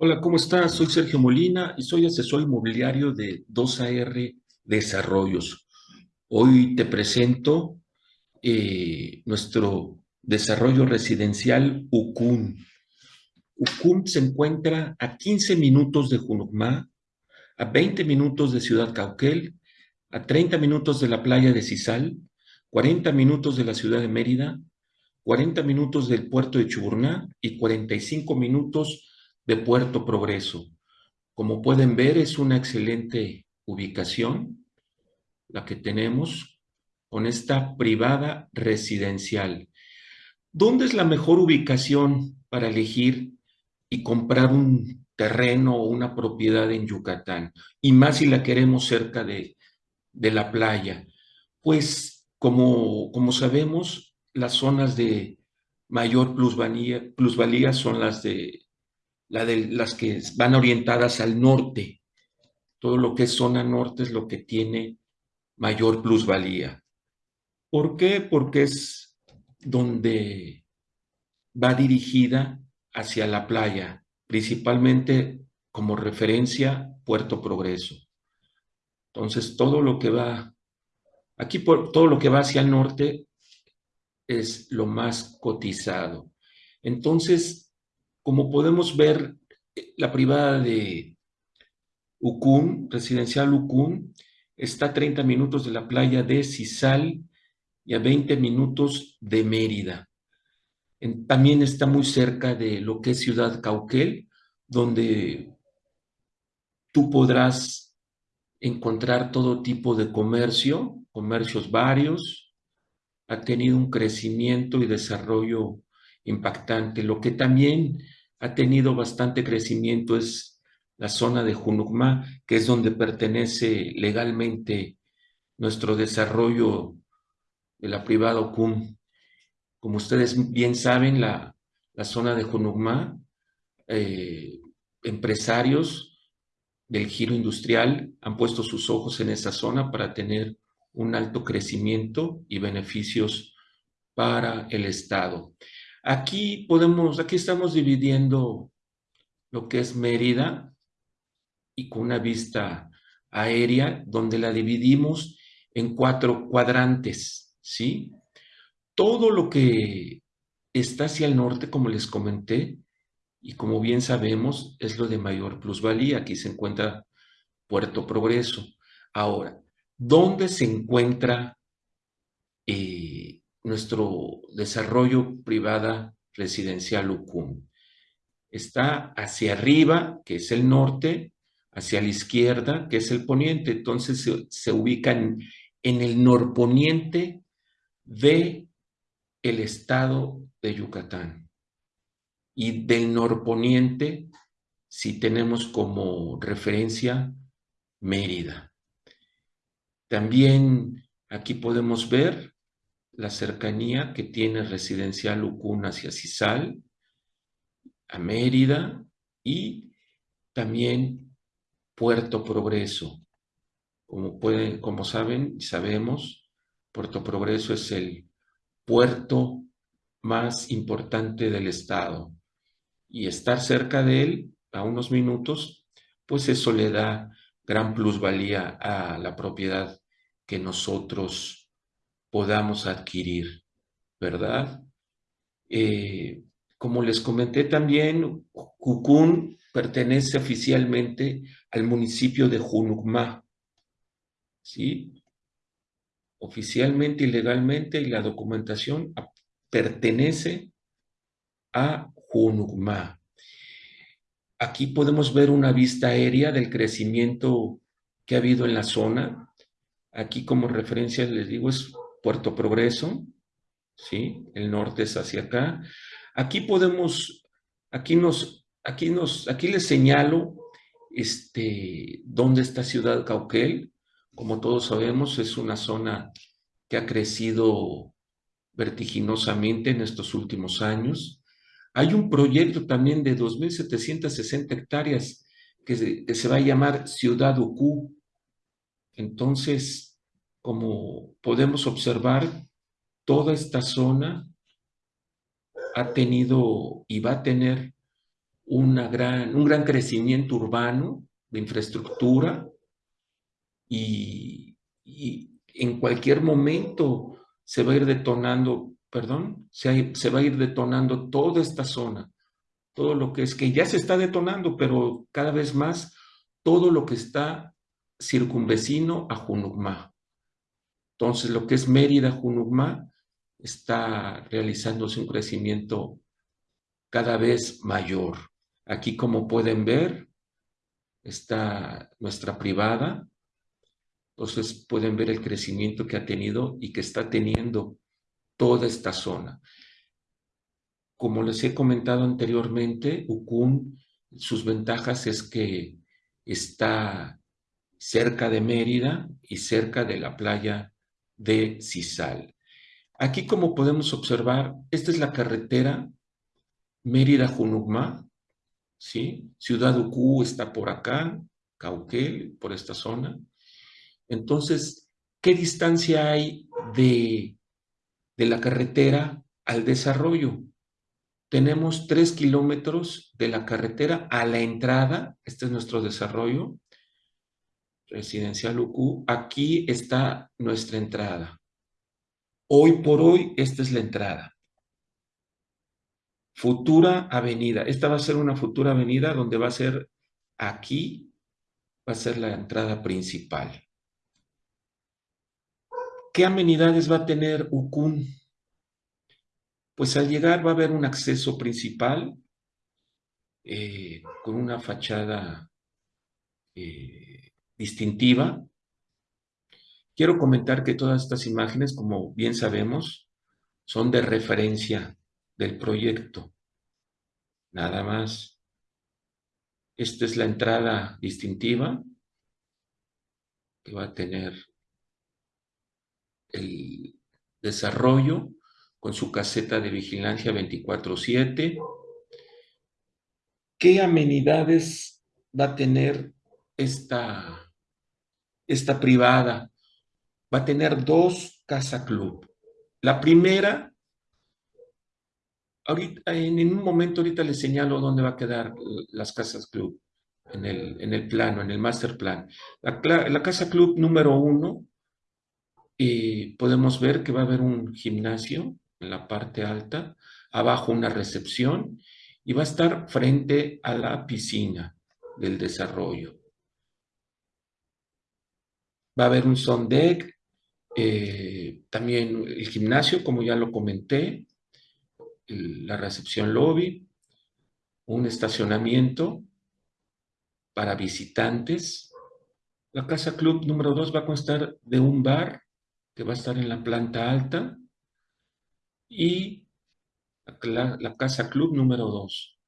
Hola, ¿cómo estás? Soy Sergio Molina y soy asesor inmobiliario de 2AR Desarrollos. Hoy te presento eh, nuestro desarrollo residencial UCUN. UCUN se encuentra a 15 minutos de Junucmá, a 20 minutos de Ciudad Cauquel, a 30 minutos de la playa de Cisal, 40 minutos de la ciudad de Mérida, 40 minutos del puerto de Chuburná y 45 minutos de Puerto Progreso. Como pueden ver, es una excelente ubicación la que tenemos con esta privada residencial. ¿Dónde es la mejor ubicación para elegir y comprar un terreno o una propiedad en Yucatán? Y más si la queremos cerca de, de la playa. Pues como, como sabemos, las zonas de mayor plusvalía, plusvalía son las de la de las que van orientadas al norte. Todo lo que es zona norte es lo que tiene mayor plusvalía. ¿Por qué? Porque es donde va dirigida hacia la playa, principalmente como referencia Puerto Progreso. Entonces, todo lo que va, aquí por, todo lo que va hacia el norte es lo más cotizado. Entonces, como podemos ver, la privada de Ucún, residencial Ucún, está a 30 minutos de la playa de Cisal y a 20 minutos de Mérida. también está muy cerca de lo que es Ciudad Cauquel, donde tú podrás encontrar todo tipo de comercio, comercios varios, ha tenido un crecimiento y desarrollo impactante, lo que también ha tenido bastante crecimiento es la zona de Junucmá, que es donde pertenece legalmente nuestro desarrollo de la privada OCUM. Como ustedes bien saben, la, zona de Junucmá, eh, empresarios del giro industrial han puesto sus ojos en esa zona para tener un alto crecimiento y beneficios para el Estado. Aquí podemos, aquí estamos dividiendo lo que es Mérida y con una vista aérea donde la dividimos en cuatro cuadrantes, ¿sí? Todo lo que está hacia el norte, como les comenté, y como bien sabemos, es lo de mayor plusvalía. Aquí se encuentra Puerto Progreso. Ahora, ¿dónde se encuentra eh, nuestro desarrollo privada residencial UCUM. Está hacia arriba, que es el norte, hacia la izquierda, que es el poniente. Entonces se, ubican en el norponiente de el estado de Yucatán. Y del norponiente, si tenemos como referencia Mérida. También aquí podemos ver la cercanía que tiene Residencial Ucún hacia Cisal, a Mérida y también Puerto Progreso. Como, pueden, como saben y sabemos, Puerto Progreso es el puerto más importante del estado y estar cerca de él a unos minutos, pues eso le da gran plusvalía a la propiedad que nosotros podamos adquirir, ¿verdad? Eh, como les comenté también, Cucún pertenece oficialmente al municipio de Junucmá, ¿sí? Oficialmente y legalmente, la documentación pertenece a Junucmá. Aquí podemos ver una vista aérea del crecimiento que ha habido en la zona. Aquí como referencia les digo es Puerto Progreso, ¿sí? El norte es hacia acá. Aquí podemos, aquí nos, aquí nos, aquí les señalo este, dónde está Ciudad Cauquel. Como todos sabemos, es una zona que ha crecido vertiginosamente en estos últimos años. Hay un proyecto también de 2.760 hectáreas que se, que se va a llamar Ciudad Ucú. Entonces, como podemos observar, toda esta zona ha tenido y va a tener gran, un gran crecimiento urbano de infraestructura y, en cualquier momento se va a ir detonando, perdón, se, se va a ir detonando toda esta zona, todo lo que es que ya se está detonando, pero cada vez más todo lo que está circunvecino a Junucmá. Entonces, lo que es Mérida, Junucmá, está realizándose un crecimiento cada vez mayor. Aquí, como pueden ver, está nuestra privada. Entonces, pueden ver el crecimiento que ha tenido y que está teniendo toda esta zona. Como les he comentado anteriormente, Ucún, sus ventajas es que está cerca de Mérida y cerca de la playa de Cisal. Aquí, como podemos observar, esta es la carretera Mérida-Junucmá, ¿sí? Ciudad Ucú está por acá, Cauquel, por esta zona. Entonces, ¿qué distancia hay de, de la carretera al desarrollo? Tenemos tres kilómetros de la carretera a la entrada, este es nuestro desarrollo, residencial UQ, aquí está nuestra entrada. Hoy por hoy, esta es la entrada. Futura avenida. Esta va a ser una futura avenida donde va a ser aquí, va a ser la entrada principal. ¿Qué amenidades va a tener Ucún? Pues al llegar va a haber un acceso principal eh, con una fachada eh, distintiva. Quiero comentar que todas estas imágenes, como bien sabemos, son de referencia del proyecto. Nada más. Esta es la entrada distintiva que va a tener el desarrollo con su caseta de vigilancia 24-7. ¿Qué amenidades va a tener esta, esta privada? Va a tener dos casa club. La primera Ahorita, en, un momento ahorita les señalo dónde va a quedar las casas club, en el, en el plano, en el master plan. La, casa club número uno, eh, podemos ver que va a haber un gimnasio en la parte alta, abajo una recepción y va a estar frente a la piscina del desarrollo. Va a haber un son deck, eh, también el gimnasio, como ya lo comenté, la recepción lobby, un estacionamiento para visitantes. La casa club número 2 va a constar de un bar que va a estar en la planta alta y la, casa club número 2.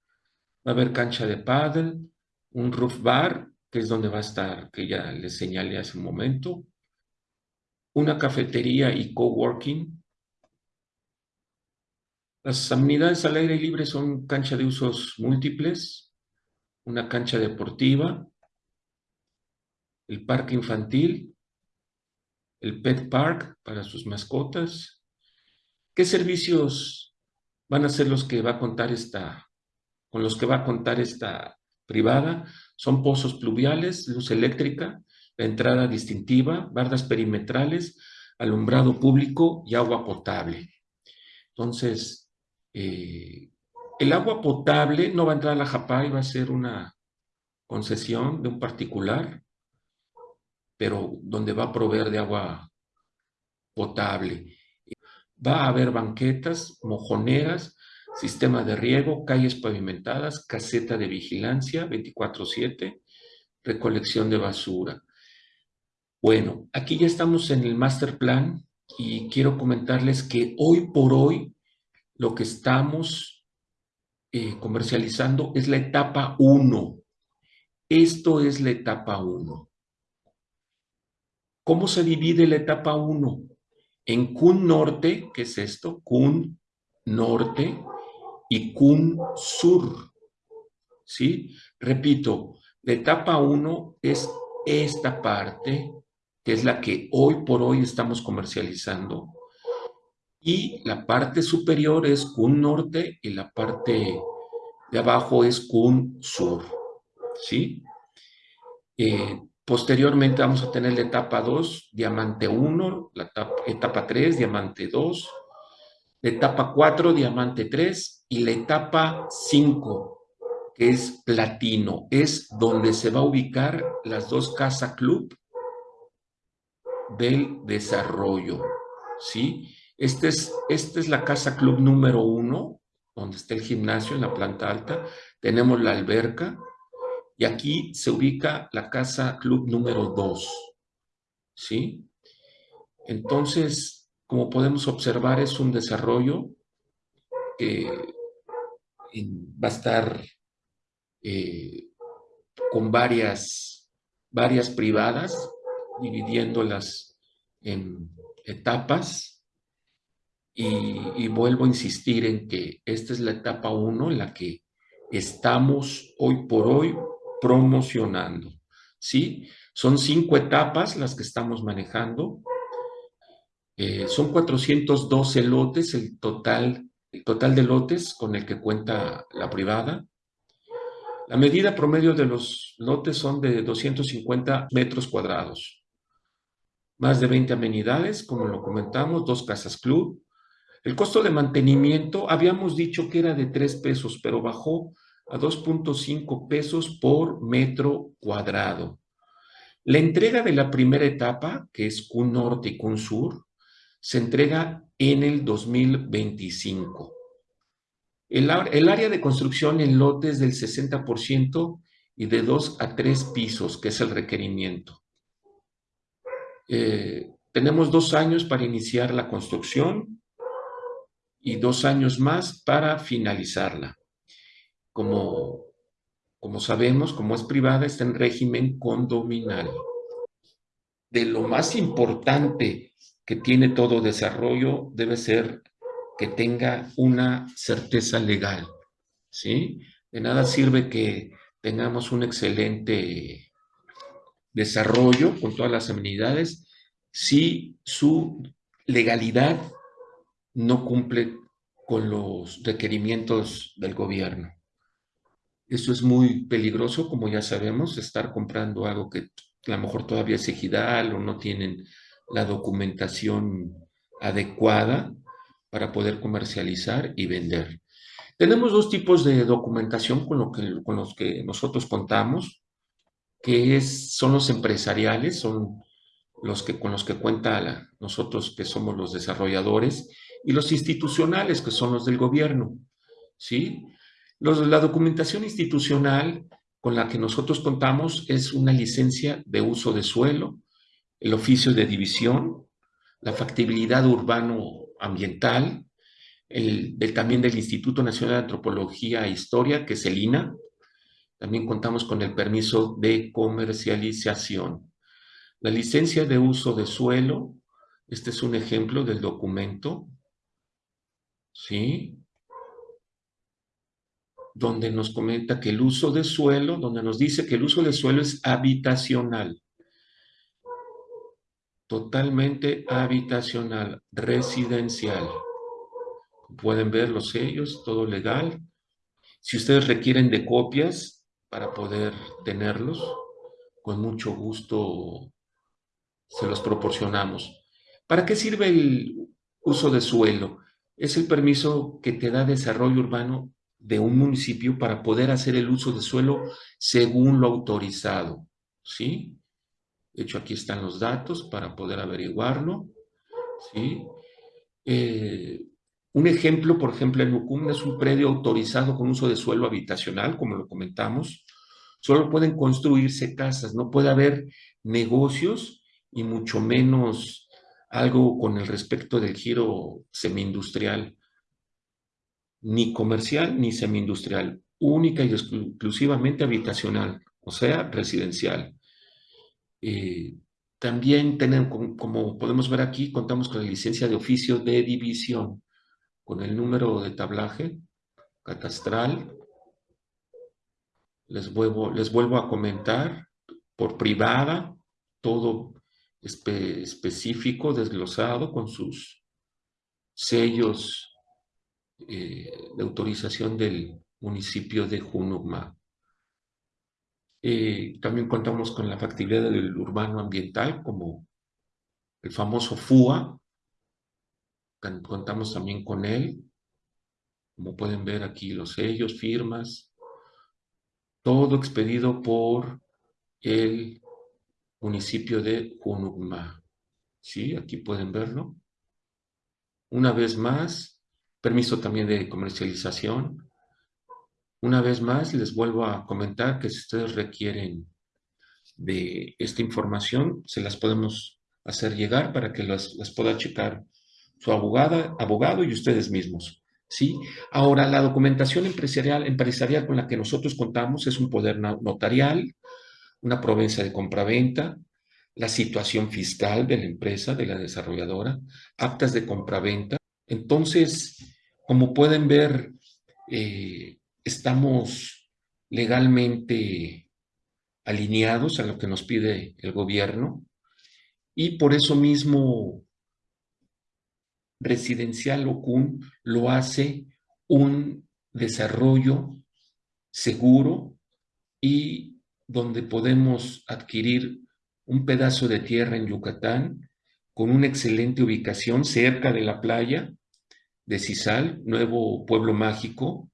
Va a haber cancha de paddle, un roof bar, que es donde va a estar, que ya les señalé hace un momento, una cafetería y coworking, las amenidades al aire libre son cancha de usos múltiples, una cancha deportiva, el parque infantil, el pet park para sus mascotas. ¿Qué servicios van a ser los que va a contar esta, con los que va a contar esta privada? Son pozos pluviales, luz eléctrica, la entrada distintiva, bardas perimetrales, alumbrado público y agua potable. Entonces, eh, el agua potable no va a entrar a la JAPAI, va a ser una concesión de un particular, pero donde va a proveer de agua potable. Va a haber banquetas, mojoneras, sistema de riego, calles pavimentadas, caseta de vigilancia 24-7, recolección de basura. Bueno, aquí ya estamos en el master plan y quiero comentarles que hoy por hoy lo que estamos eh, comercializando es la etapa 1. Esto es la etapa 1. ¿Cómo se divide la etapa 1? En CUN Norte, que es esto, CUN Norte y CUN Sur. ¿Sí? Repito, la etapa 1 es esta parte, que es la que hoy por hoy estamos comercializando y la parte superior es CUN Norte y la parte de abajo es CUN Sur, ¿sí? Eh, posteriormente vamos a tener la etapa 2, diamante 1, la etapa, etapa 3, diamante 2, la etapa 4, diamante 3 y la etapa 5, que es platino, es donde se va a ubicar las dos Casa Club del desarrollo, ¿sí? Este es, esta es la Casa Club número 1, donde está el gimnasio en la planta alta, tenemos la alberca, y aquí se ubica la Casa Club número 2, ¿sí? Entonces, como podemos observar, es un desarrollo que va a estar eh, con varias, varias privadas, dividiéndolas en etapas. Y, vuelvo a insistir en que esta es la etapa 1 en la que estamos hoy por hoy promocionando. ¿Sí? Son cinco etapas las que estamos manejando eh, son 412 lotes el total, el total de lotes con el que cuenta la privada. La medida promedio de los lotes son de 250 metros cuadrados. Más de 20 amenidades, como lo comentamos, dos casas club. El costo de mantenimiento, habíamos dicho que era de 3 pesos, pero bajó a 2.5 pesos por metro cuadrado. La entrega de la primera etapa, que es CUN Norte y CUN Sur, se entrega en el 2025. El, área de construcción en lotes del 60% y de 2 a 3 pisos, que es el requerimiento. Eh, tenemos dos años para iniciar la construcción y dos años más para finalizarla. Como, como sabemos, como es privada, está en régimen condominal. De lo más importante que tiene todo desarrollo debe ser que tenga una certeza legal, ¿sí? De nada sirve que tengamos un excelente desarrollo con todas las amenidades si su legalidad no cumple con los requerimientos del gobierno. Eso es muy peligroso, como ya sabemos, estar comprando algo que a lo mejor todavía es ejidal o no tienen la documentación adecuada para poder comercializar y vender. Tenemos dos tipos de documentación con, lo que, con los que nosotros contamos, que es, son los empresariales, son los que, con los que cuenta nosotros que somos los desarrolladores, y los institucionales, que son los del gobierno. ¿sí? La documentación institucional con la que nosotros contamos es una licencia de uso de suelo, el oficio de división, la factibilidad urbano-ambiental, el, también del Instituto Nacional de Antropología e Historia, que es el INA. También contamos con el permiso de comercialización. La licencia de uso de suelo, este es un ejemplo del documento, ¿sí? Donde nos comenta que el uso de suelo, donde nos dice que el uso de suelo es habitacional totalmente habitacional, residencial. Pueden ver los sellos, todo legal. Si ustedes requieren de copias para poder tenerlos, con mucho gusto se los proporcionamos. ¿Para qué sirve el uso de suelo? Es el permiso que te da desarrollo urbano de un municipio para poder hacer el uso de suelo según lo autorizado, ¿sí? De hecho, aquí están los datos para poder averiguarlo. ¿sí? Eh, un ejemplo, por ejemplo, en Ucum es un predio autorizado con uso de suelo habitacional, como lo comentamos. Solo pueden construirse casas, no puede haber negocios y mucho menos algo con el respecto del giro semi-industrial, ni comercial ni semi-industrial, única y exclusivamente habitacional, o sea, residencial. Eh, también tenemos, como podemos ver aquí, contamos con la licencia de oficio de división, con el número de tablaje catastral. Les vuelvo, les vuelvo a comentar, por privada, todo específico, desglosado, con sus sellos eh, de autorización del, municipio de Junucma. Eh, también contamos con la factibilidad del urbano ambiental, como el famoso FUA. Contamos también con él. Como pueden ver aquí los sellos, firmas. Todo expedido por el municipio de Junucma. ¿Sí? Aquí pueden verlo. Una vez más, permiso también de comercialización. Una vez más, les vuelvo a comentar que si ustedes requieren de esta información, se las podemos hacer llegar para que las, pueda checar su abogada, abogado y ustedes mismos. ¿sí? Ahora, la documentación empresarial, empresarial con la que nosotros contamos es un poder notarial, una provincia de compraventa, la situación fiscal de la empresa, de la desarrolladora, actas de compraventa. Entonces, como pueden ver, eh, estamos legalmente alineados a lo que nos pide el gobierno y por eso mismo Residencial Ocun lo hace un desarrollo seguro y donde podemos adquirir un pedazo de tierra en Yucatán con una excelente ubicación cerca de la playa de Cisal, nuevo pueblo mágico.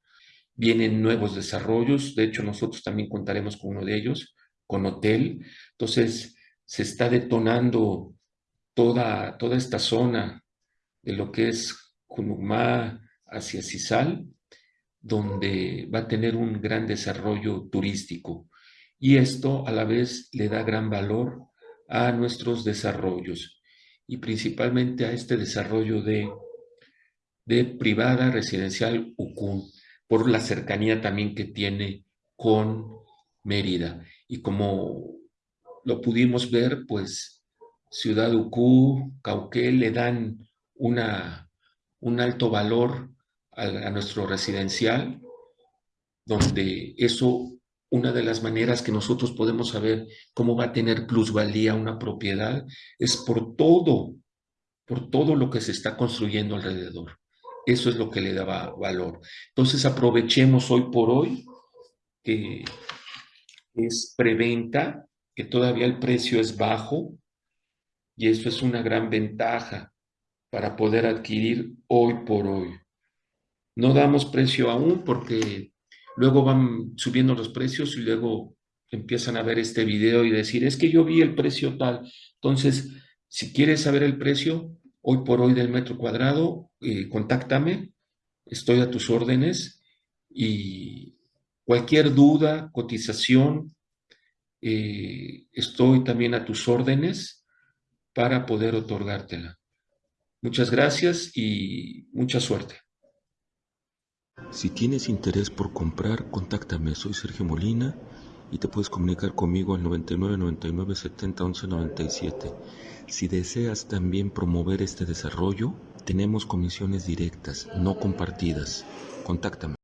Vienen nuevos desarrollos, de hecho nosotros también contaremos con uno de ellos, con hotel. Entonces se está detonando toda, toda esta zona de lo que es Junucmá hacia Cisal, donde va a tener un gran desarrollo turístico. Y esto a la vez le da gran valor a nuestros desarrollos y principalmente a este desarrollo de, de privada residencial UCUN por la cercanía también que tiene con Mérida. Y como lo pudimos ver, pues Ciudad Ucú, Cauquel le dan una, un alto valor a, a nuestro residencial, donde eso una de las maneras que nosotros podemos saber cómo va a tener plusvalía una propiedad es por todo, por todo lo que se está construyendo alrededor. Eso es lo que le da valor. Entonces aprovechemos hoy por hoy que es preventa, que todavía el precio es bajo y eso es una gran ventaja para poder adquirir hoy por hoy. No damos precio aún porque luego van subiendo los precios y luego empiezan a ver este video y decir, es que yo vi el precio tal. Entonces, si quieres saber el precio, hoy por hoy del metro cuadrado, eh, contáctame, estoy a tus órdenes y cualquier duda, cotización, eh, estoy también a tus órdenes para poder otorgártela. Muchas gracias y mucha suerte. Si tienes interés por comprar, contáctame. Soy Sergio Molina y te puedes comunicar conmigo al 99 99 70 11 97. Si deseas también promover este desarrollo, tenemos comisiones directas, no compartidas. Contáctame.